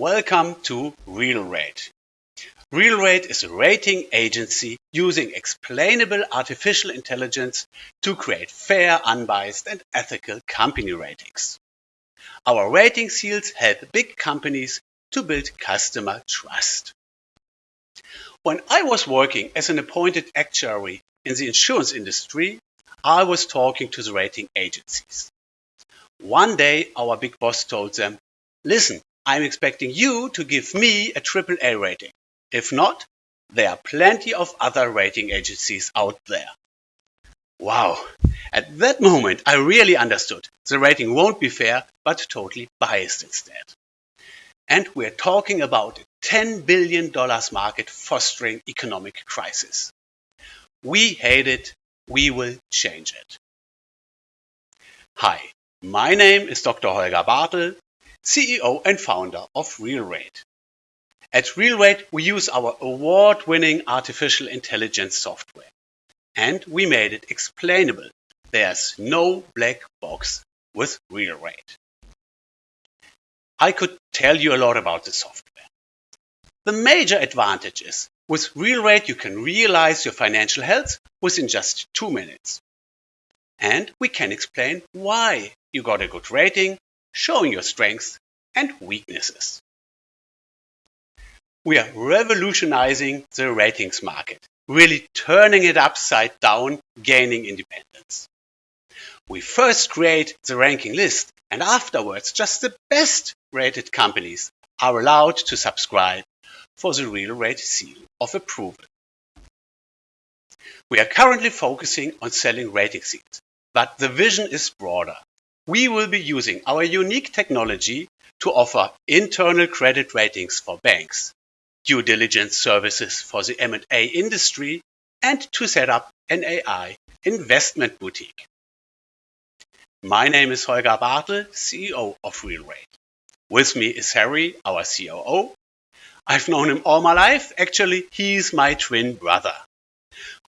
Welcome to RealRate. RealRate is a rating agency using explainable artificial intelligence to create fair, unbiased and ethical company ratings. Our rating seals help big companies to build customer trust. When I was working as an appointed actuary in the insurance industry, I was talking to the rating agencies. One day, our big boss told them, Listen, I'm expecting you to give me a AAA rating. If not, there are plenty of other rating agencies out there. Wow! At that moment, I really understood the rating won't be fair, but totally biased instead. And we're talking about a $10 billion market fostering economic crisis. We hate it. We will change it. Hi, my name is Dr. Holger Bartel, CEO and founder of RealRate. At RealRate, we use our award-winning artificial intelligence software, and we made it explainable. There's no black box with RealRate. I could tell you a lot about the software. The major advantage is with RealRate, you can realize your financial health within just two minutes. And we can explain why you got a good rating, showing your strengths and weaknesses. We are revolutionizing the ratings market, really turning it upside down, gaining independence. We first create the ranking list and afterwards just the best rated companies are allowed to subscribe for the RealRate seal of approval. We are currently focusing on selling rating seals, but the vision is broader. We will be using our unique technology to offer internal credit ratings for banks, due diligence services for the M&A industry, and to set up an AI investment boutique. My name is Holger Bartel, CEO of RealRate. With me is Harry, our COO. I've known him all my life. Actually, he's my twin brother.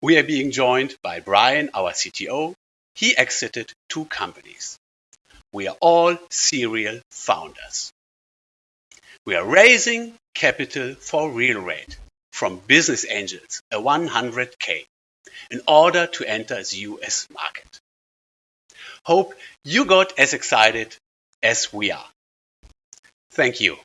We are being joined by Brian, our CTO. He exited two companies. We are all serial founders. We are raising capital for RealRate from business angels, a 100k, in order to enter the US market. Hope you got as excited as we are. Thank you.